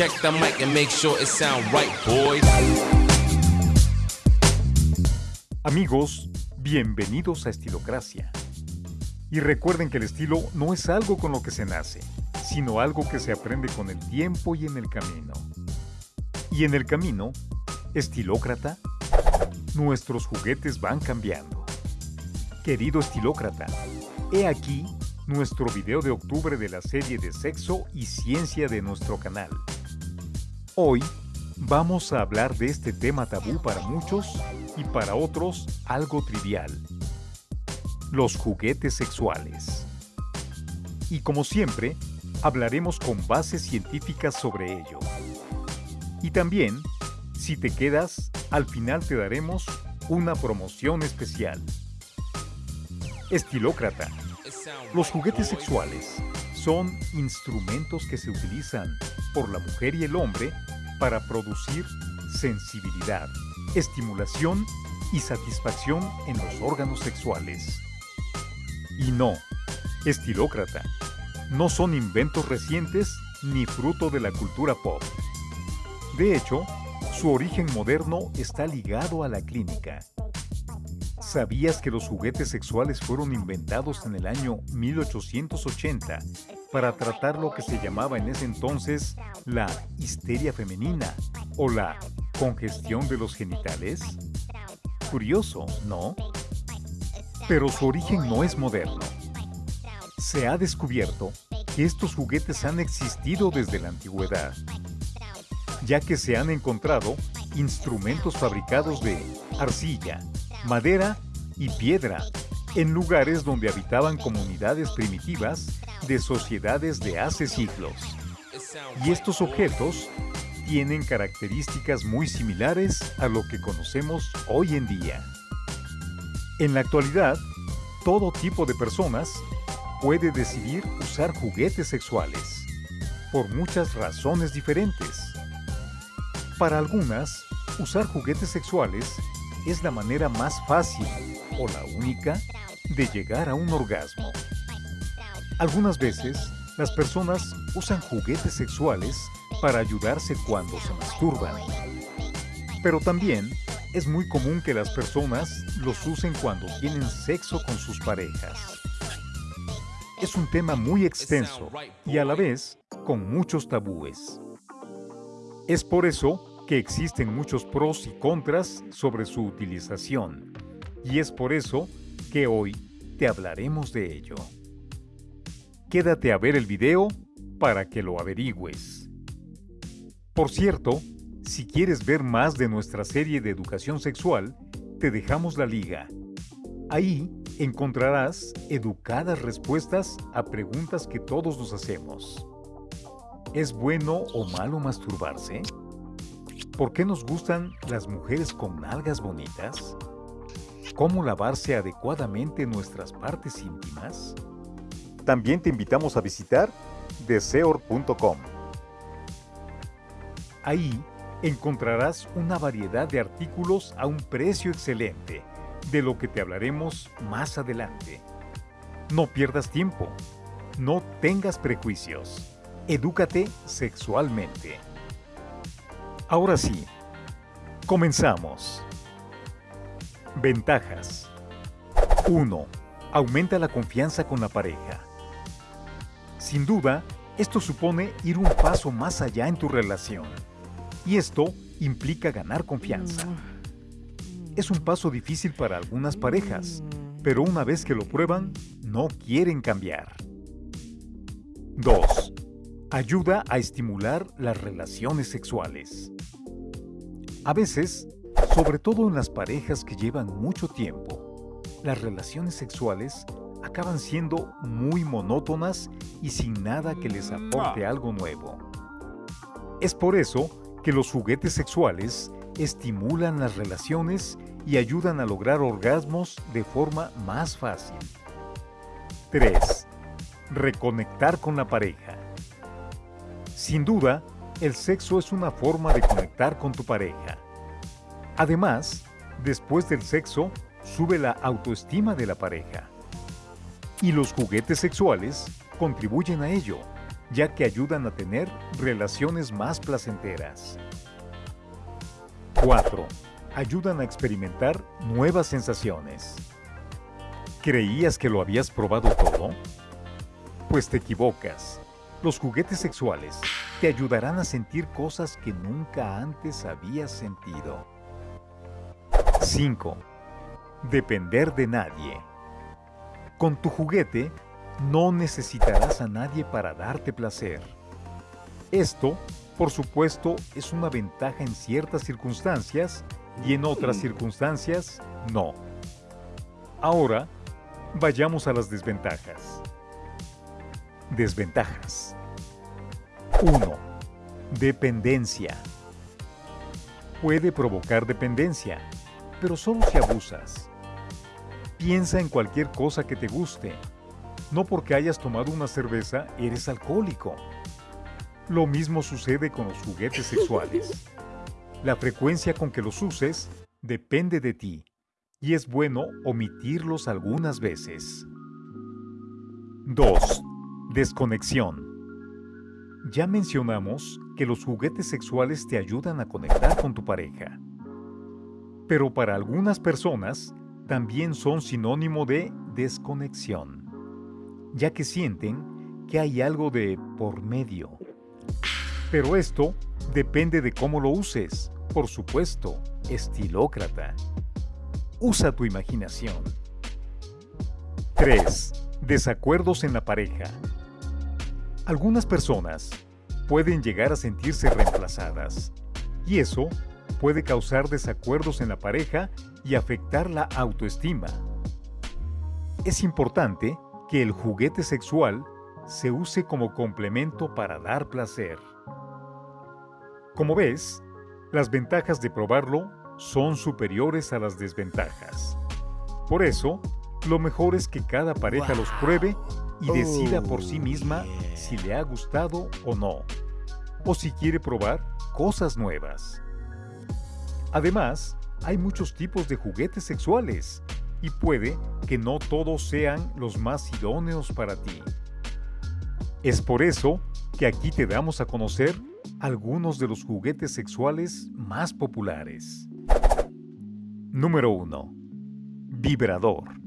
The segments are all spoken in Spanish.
Check the mic and make sure it sound right, boys. Amigos, bienvenidos a Estilocracia. Y recuerden que el estilo no es algo con lo que se nace, sino algo que se aprende con el tiempo y en el camino. Y en el camino, estilócrata, nuestros juguetes van cambiando. Querido estilócrata, he aquí nuestro video de octubre de la serie de sexo y ciencia de nuestro canal. Hoy vamos a hablar de este tema tabú para muchos y para otros algo trivial. Los juguetes sexuales. Y como siempre, hablaremos con bases científicas sobre ello. Y también, si te quedas, al final te daremos una promoción especial. Estilócrata. Los juguetes sexuales son instrumentos que se utilizan por la mujer y el hombre para producir sensibilidad, estimulación y satisfacción en los órganos sexuales. Y no, estilócrata, no son inventos recientes ni fruto de la cultura pop. De hecho, su origen moderno está ligado a la clínica. ¿Sabías que los juguetes sexuales fueron inventados en el año 1880 para tratar lo que se llamaba en ese entonces la histeria femenina o la congestión de los genitales? Curioso, ¿no? Pero su origen no es moderno. Se ha descubierto que estos juguetes han existido desde la antigüedad, ya que se han encontrado instrumentos fabricados de arcilla, madera y piedra en lugares donde habitaban comunidades primitivas de sociedades de hace siglos. Y estos objetos tienen características muy similares a lo que conocemos hoy en día. En la actualidad, todo tipo de personas puede decidir usar juguetes sexuales, por muchas razones diferentes. Para algunas, usar juguetes sexuales es la manera más fácil o la única de llegar a un orgasmo. Algunas veces, las personas usan juguetes sexuales para ayudarse cuando se masturban. Pero también es muy común que las personas los usen cuando tienen sexo con sus parejas. Es un tema muy extenso y a la vez con muchos tabúes. Es por eso que existen muchos pros y contras sobre su utilización, y es por eso que hoy te hablaremos de ello. Quédate a ver el video para que lo averigües. Por cierto, si quieres ver más de nuestra serie de educación sexual, te dejamos la liga. Ahí encontrarás educadas respuestas a preguntas que todos nos hacemos. ¿Es bueno o malo masturbarse? ¿Por qué nos gustan las mujeres con nalgas bonitas? ¿Cómo lavarse adecuadamente nuestras partes íntimas? También te invitamos a visitar deseor.com. Ahí encontrarás una variedad de artículos a un precio excelente, de lo que te hablaremos más adelante. No pierdas tiempo, no tengas prejuicios, edúcate sexualmente. Ahora sí, comenzamos. Ventajas 1. Aumenta la confianza con la pareja. Sin duda, esto supone ir un paso más allá en tu relación. Y esto implica ganar confianza. Es un paso difícil para algunas parejas, pero una vez que lo prueban, no quieren cambiar. 2. Ayuda a estimular las relaciones sexuales. A veces, sobre todo en las parejas que llevan mucho tiempo, las relaciones sexuales acaban siendo muy monótonas y sin nada que les aporte algo nuevo. Es por eso que los juguetes sexuales estimulan las relaciones y ayudan a lograr orgasmos de forma más fácil. 3. Reconectar con la pareja. Sin duda, el sexo es una forma de conectar con tu pareja. Además, después del sexo, sube la autoestima de la pareja. Y los juguetes sexuales contribuyen a ello, ya que ayudan a tener relaciones más placenteras. 4. Ayudan a experimentar nuevas sensaciones. ¿Creías que lo habías probado todo? Pues te equivocas. Los juguetes sexuales te ayudarán a sentir cosas que nunca antes habías sentido. 5. Depender de nadie. Con tu juguete no necesitarás a nadie para darte placer. Esto, por supuesto, es una ventaja en ciertas circunstancias y en otras circunstancias no. Ahora, vayamos a las desventajas. Desventajas. 1. Dependencia. Puede provocar dependencia, pero solo si abusas. Piensa en cualquier cosa que te guste. No porque hayas tomado una cerveza eres alcohólico. Lo mismo sucede con los juguetes sexuales. La frecuencia con que los uses depende de ti y es bueno omitirlos algunas veces. 2. Desconexión. Ya mencionamos que los juguetes sexuales te ayudan a conectar con tu pareja. Pero para algunas personas también son sinónimo de desconexión, ya que sienten que hay algo de por medio. Pero esto depende de cómo lo uses, por supuesto, estilócrata. Usa tu imaginación. 3. Desacuerdos en la pareja. Algunas personas pueden llegar a sentirse reemplazadas y eso puede causar desacuerdos en la pareja y afectar la autoestima. Es importante que el juguete sexual se use como complemento para dar placer. Como ves, las ventajas de probarlo son superiores a las desventajas. Por eso, lo mejor es que cada pareja los pruebe y decida por sí misma si le ha gustado o no, o si quiere probar cosas nuevas. Además, hay muchos tipos de juguetes sexuales y puede que no todos sean los más idóneos para ti. Es por eso que aquí te damos a conocer algunos de los juguetes sexuales más populares. Número 1. Vibrador.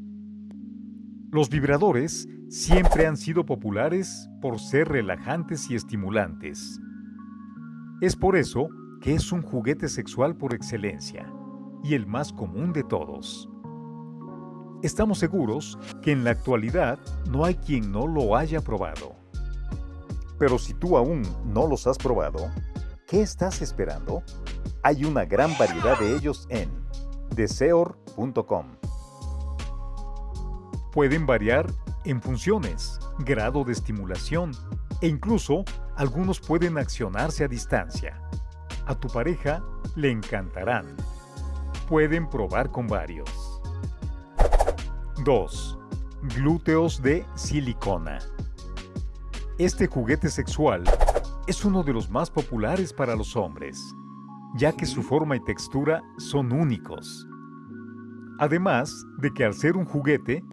Los vibradores siempre han sido populares por ser relajantes y estimulantes. Es por eso que es un juguete sexual por excelencia y el más común de todos. Estamos seguros que en la actualidad no hay quien no lo haya probado. Pero si tú aún no los has probado, ¿qué estás esperando? Hay una gran variedad de ellos en deseor.com pueden variar en funciones, grado de estimulación e incluso algunos pueden accionarse a distancia. A tu pareja le encantarán. Pueden probar con varios. 2. Glúteos de silicona. Este juguete sexual es uno de los más populares para los hombres, ya que su forma y textura son únicos. Además de que al ser un juguete,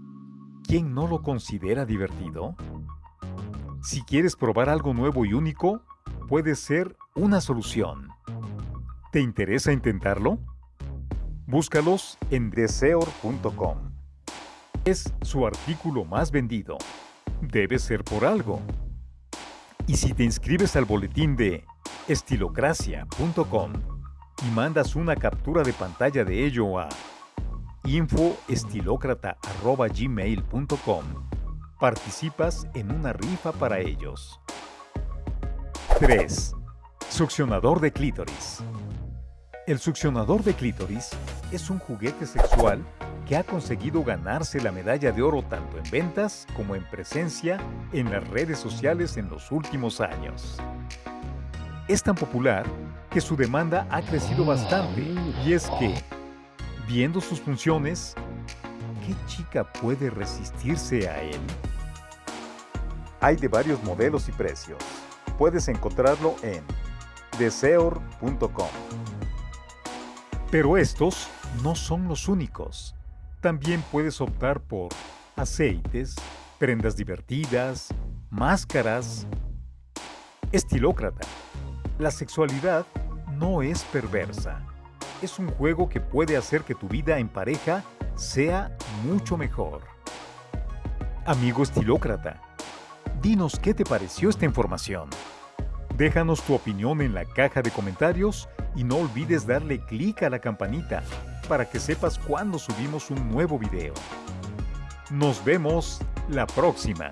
¿quién no lo considera divertido? Si quieres probar algo nuevo y único, puede ser una solución. ¿Te interesa intentarlo? Búscalos en deseor.com. Es su artículo más vendido. Debe ser por algo. Y si te inscribes al boletín de estilocracia.com y mandas una captura de pantalla de ello a infoestilocrata.gmail.com Participas en una rifa para ellos. 3. Succionador de clítoris. El succionador de clítoris es un juguete sexual que ha conseguido ganarse la medalla de oro tanto en ventas como en presencia en las redes sociales en los últimos años. Es tan popular que su demanda ha crecido bastante y es que Viendo sus funciones, ¿qué chica puede resistirse a él? Hay de varios modelos y precios. Puedes encontrarlo en deseor.com. Pero estos no son los únicos. También puedes optar por aceites, prendas divertidas, máscaras Estilócrata. La sexualidad no es perversa. Es un juego que puede hacer que tu vida en pareja sea mucho mejor. Amigo estilócrata, dinos qué te pareció esta información. Déjanos tu opinión en la caja de comentarios y no olvides darle clic a la campanita para que sepas cuando subimos un nuevo video. Nos vemos la próxima.